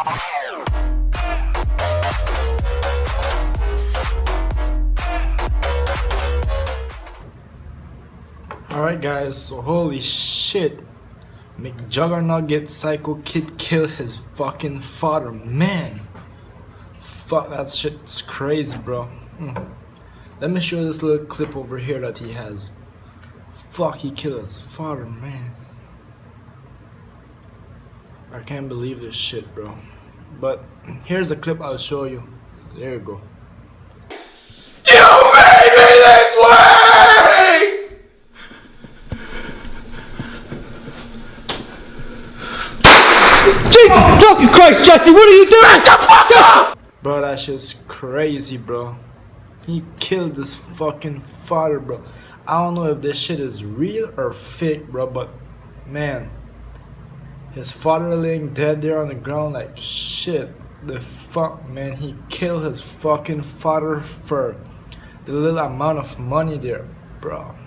Alright guys, so holy shit. McJuggerNuggets Psycho Kid kill his fucking father. Man. Fuck that shit's crazy bro. Hmm. Let me show you this little clip over here that he has. Fuck he killed his father man. I can't believe this shit bro. But here's a clip I'll show you. There you go. You made me this way! Jesus fucking Christ, Jesse, what are you doing? Shut the fuck up! Bro, that shit's crazy, bro. He killed his fucking father, bro. I don't know if this shit is real or fake, bro, but man, his father laying dead there on the ground like shit. The fuck, man, he killed his fucking father for the little amount of money there, bro.